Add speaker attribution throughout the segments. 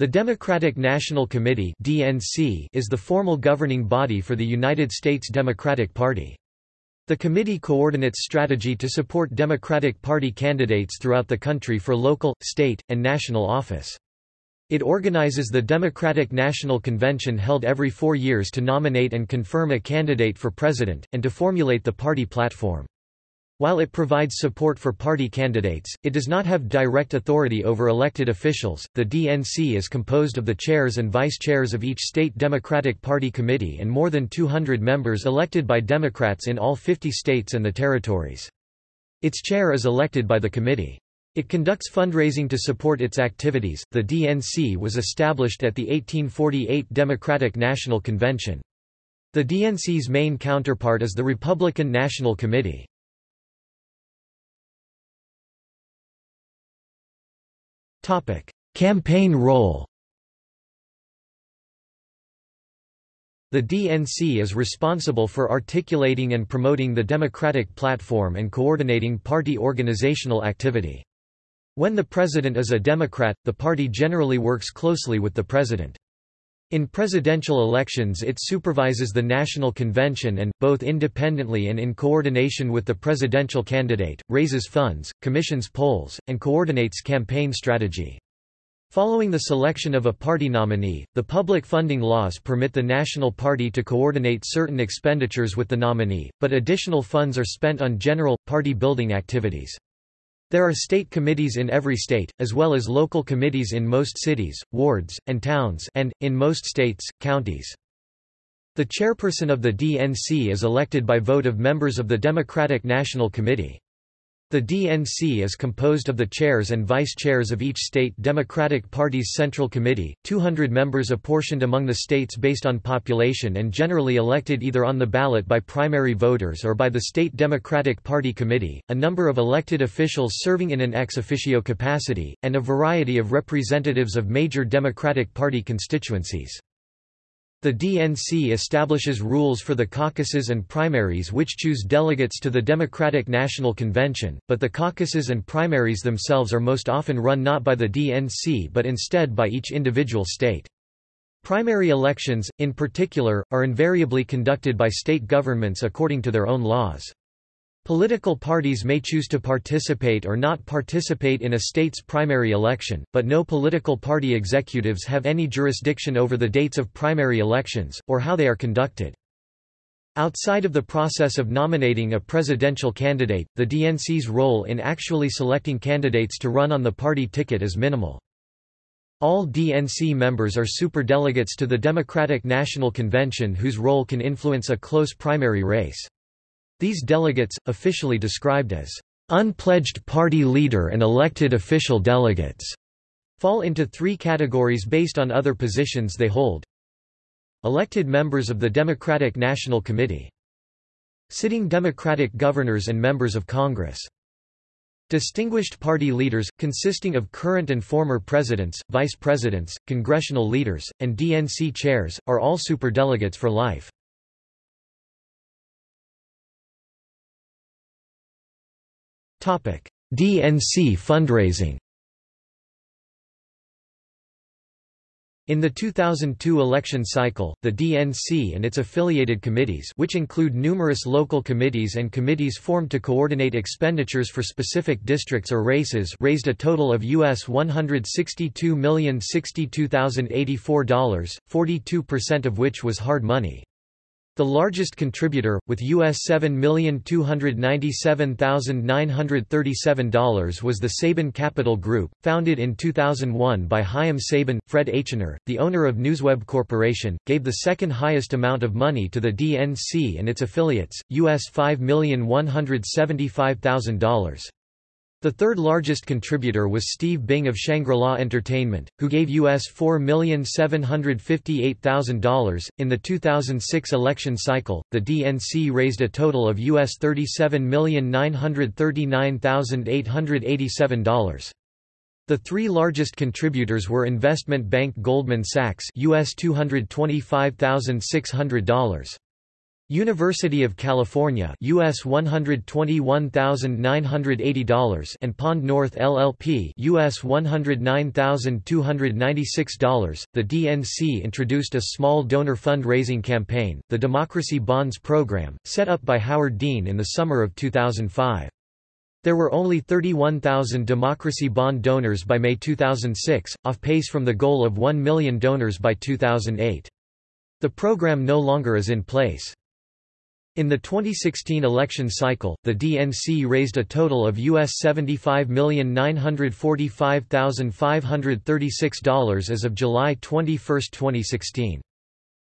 Speaker 1: The Democratic National Committee (DNC) is the formal governing body for the United States Democratic Party. The committee coordinates strategy to support Democratic Party candidates throughout the country for local, state, and national office. It organizes the Democratic National Convention held every four years to nominate and confirm a candidate for president, and to formulate the party platform. While it provides support for party candidates, it does not have direct authority over elected officials. The DNC is composed of the chairs and vice chairs of each state Democratic Party committee and more than 200 members elected by Democrats in all 50 states and the territories. Its chair is elected by the committee. It conducts fundraising to support its activities. The DNC was established at the 1848 Democratic National Convention. The DNC's main counterpart is the Republican National Committee. Topic: Campaign role. The DNC is responsible for articulating and promoting the Democratic platform and coordinating party organizational activity. When the president is a Democrat, the party generally works closely with the president. In presidential elections it supervises the National Convention and, both independently and in coordination with the presidential candidate, raises funds, commissions polls, and coordinates campaign strategy. Following the selection of a party nominee, the public funding laws permit the National Party to coordinate certain expenditures with the nominee, but additional funds are spent on general, party-building activities. There are state committees in every state, as well as local committees in most cities, wards, and towns and, in most states, counties. The chairperson of the DNC is elected by vote of members of the Democratic National Committee. The DNC is composed of the chairs and vice-chairs of each state Democratic Party's Central Committee, 200 members apportioned among the states based on population and generally elected either on the ballot by primary voters or by the State Democratic Party Committee, a number of elected officials serving in an ex officio capacity, and a variety of representatives of major Democratic Party constituencies. The DNC establishes rules for the caucuses and primaries which choose delegates to the Democratic National Convention, but the caucuses and primaries themselves are most often run not by the DNC but instead by each individual state. Primary elections, in particular, are invariably conducted by state governments according to their own laws. Political parties may choose to participate or not participate in a state's primary election, but no political party executives have any jurisdiction over the dates of primary elections, or how they are conducted. Outside of the process of nominating a presidential candidate, the DNC's role in actually selecting candidates to run on the party ticket is minimal. All DNC members are superdelegates to the Democratic National Convention whose role can influence a close primary race. These delegates, officially described as unpledged party leader and elected official delegates, fall into three categories based on other positions they hold. Elected members of the Democratic National Committee. Sitting Democratic governors and members of Congress. Distinguished party leaders, consisting of current and former presidents, vice presidents, congressional leaders, and DNC chairs, are all superdelegates for life. DNC fundraising In the 2002 election cycle, the DNC and its affiliated committees which include numerous local committees and committees formed to coordinate expenditures for specific districts or races raised a total of US $162,062,084, 42% of which was hard money. The largest contributor, with US $7,297,937 was the Saban Capital Group, founded in 2001 by Chaim Saban. Fred Eychaner, the owner of Newsweb Corporation, gave the second highest amount of money to the DNC and its affiliates, US $5,175,000. The third largest contributor was Steve Bing of Shangri-La Entertainment, who gave US $4,758,000. In the 2006 election cycle, the DNC raised a total of US $37,939,887. The three largest contributors were investment bank Goldman Sachs US $225,600. University of California US $121,980 and Pond North LLP US $109,296. The DNC introduced a small donor fundraising campaign, the Democracy Bonds program, set up by Howard Dean in the summer of 2005. There were only 31,000 democracy bond donors by May 2006, off pace from the goal of 1 million donors by 2008. The program no longer is in place. In the 2016 election cycle, the DNC raised a total of US $75,945,536 as of July 21, 2016.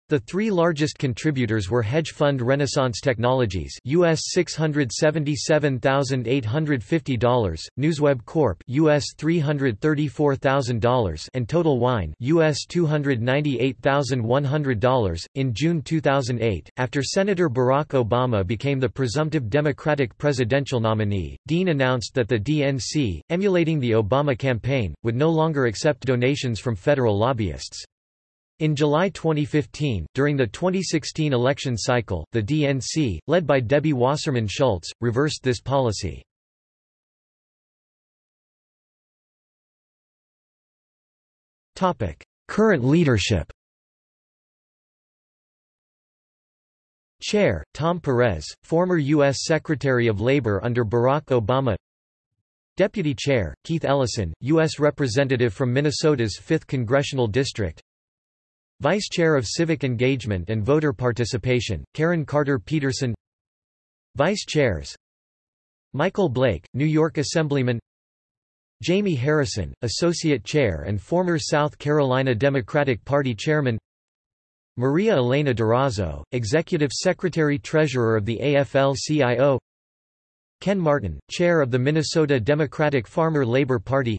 Speaker 1: The three largest contributors were hedge fund Renaissance Technologies US $677,850, Newsweb Corp US $334,000 and Total Wine US $298,100. In June 2008, after Senator Barack Obama became the presumptive Democratic presidential nominee, Dean announced that the DNC, emulating the Obama campaign, would no longer accept donations from federal lobbyists. In July 2015, during the 2016 election cycle, the DNC, led by Debbie Wasserman Schultz, reversed this policy. Current leadership Chair, Tom Perez, former U.S. Secretary of Labor under Barack Obama Deputy Chair, Keith Ellison, U.S. Representative from Minnesota's 5th Congressional District Vice Chair of Civic Engagement and Voter Participation, Karen Carter Peterson. Vice Chairs. Michael Blake, New York Assemblyman. Jamie Harrison, Associate Chair and former South Carolina Democratic Party Chairman. Maria Elena Durazo, Executive Secretary-Treasurer of the AFL-CIO Ken Martin, Chair of the Minnesota Democratic Farmer Labor Party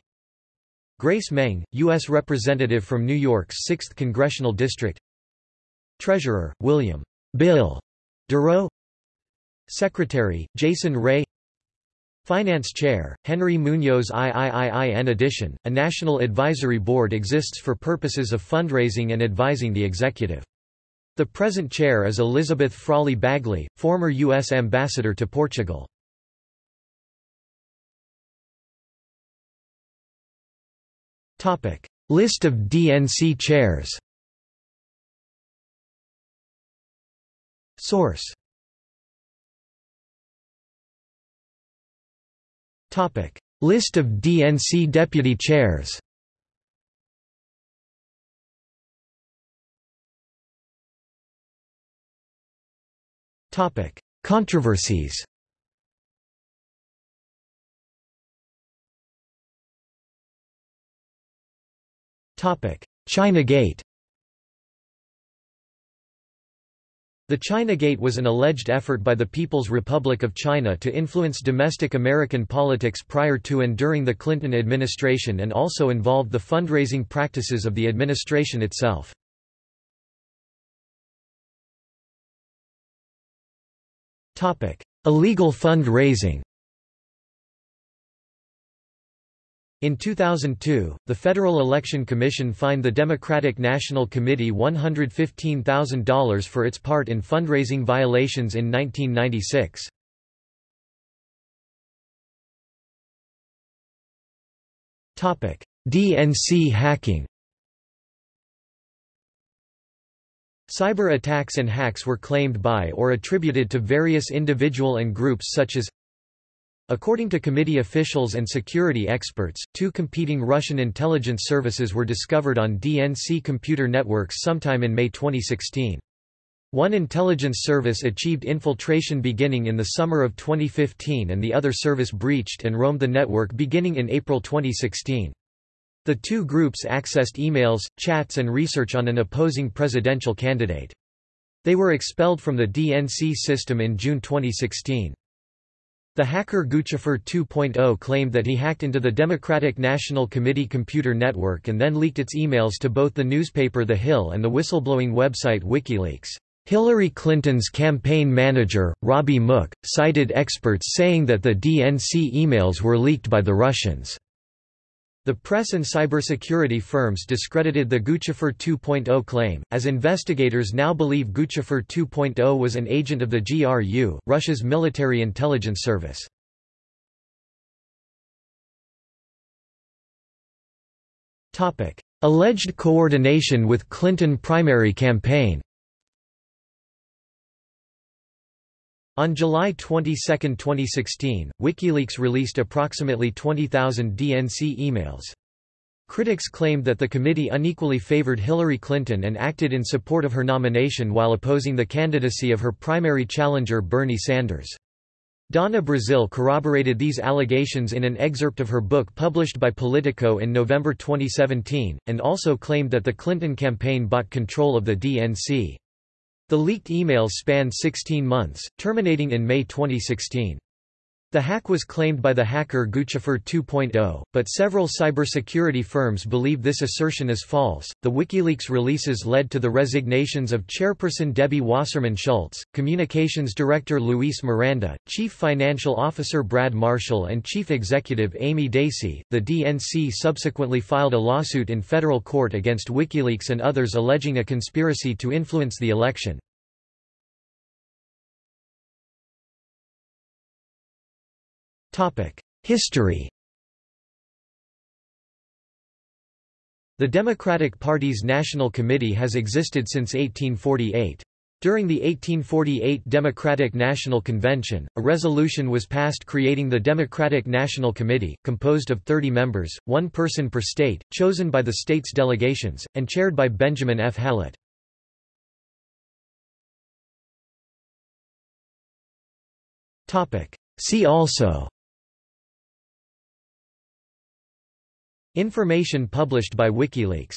Speaker 1: Grace Meng, U.S. Representative from New York's 6th Congressional District Treasurer, William Bill Derrough Secretary, Jason Rae Finance Chair, Henry Munoz III. In addition, a National Advisory Board exists for purposes of fundraising and advising the executive. The present chair is Elizabeth Frawley Bagley, former U.S. Ambassador to Portugal. Topic: List of DNC chairs. Source. Topic: List of DNC deputy chairs. Topic: Controversies. China Gate The China Gate was an alleged effort by the People's Republic of China to influence domestic American politics prior to and during the Clinton administration and also involved the fundraising practices of the administration itself. Illegal fund-raising In 2002, the Federal Election Commission fined the Democratic National Committee $115,000 for its part in fundraising violations in 1996. DNC hacking Cyber attacks and hacks were claimed by or attributed to various individual and groups such as According to committee officials and security experts, two competing Russian intelligence services were discovered on DNC computer networks sometime in May 2016. One intelligence service achieved infiltration beginning in the summer of 2015 and the other service breached and roamed the network beginning in April 2016. The two groups accessed emails, chats and research on an opposing presidential candidate. They were expelled from the DNC system in June 2016. The hacker Guccifer 2.0 claimed that he hacked into the Democratic National Committee computer network and then leaked its emails to both the newspaper The Hill and the whistleblowing website WikiLeaks. Hillary Clinton's campaign manager, Robbie Mook, cited experts saying that the DNC emails were leaked by the Russians. The press and cybersecurity firms discredited the Guccifer 2.0 claim, as investigators now believe Guccifer 2.0 was an agent of the GRU, Russia's military intelligence service. Alleged coordination with Clinton primary campaign On July 22, 2016, WikiLeaks released approximately 20,000 DNC emails. Critics claimed that the committee unequally favored Hillary Clinton and acted in support of her nomination while opposing the candidacy of her primary challenger Bernie Sanders. Donna Brazile corroborated these allegations in an excerpt of her book published by Politico in November 2017, and also claimed that the Clinton campaign bought control of the DNC. The leaked emails spanned 16 months, terminating in May 2016. The hack was claimed by the hacker Guccifer 2.0, but several cybersecurity firms believe this assertion is false. The WikiLeaks releases led to the resignations of chairperson Debbie Wasserman Schultz, communications director Luis Miranda, chief financial officer Brad Marshall, and chief executive Amy Dacey. The DNC subsequently filed a lawsuit in federal court against WikiLeaks and others alleging a conspiracy to influence the election. History The Democratic Party's National Committee has existed since 1848. During the 1848 Democratic National Convention, a resolution was passed creating the Democratic National Committee, composed of 30 members, one person per state, chosen by the state's delegations, and chaired by Benjamin F. Hallett. See also Information published by WikiLeaks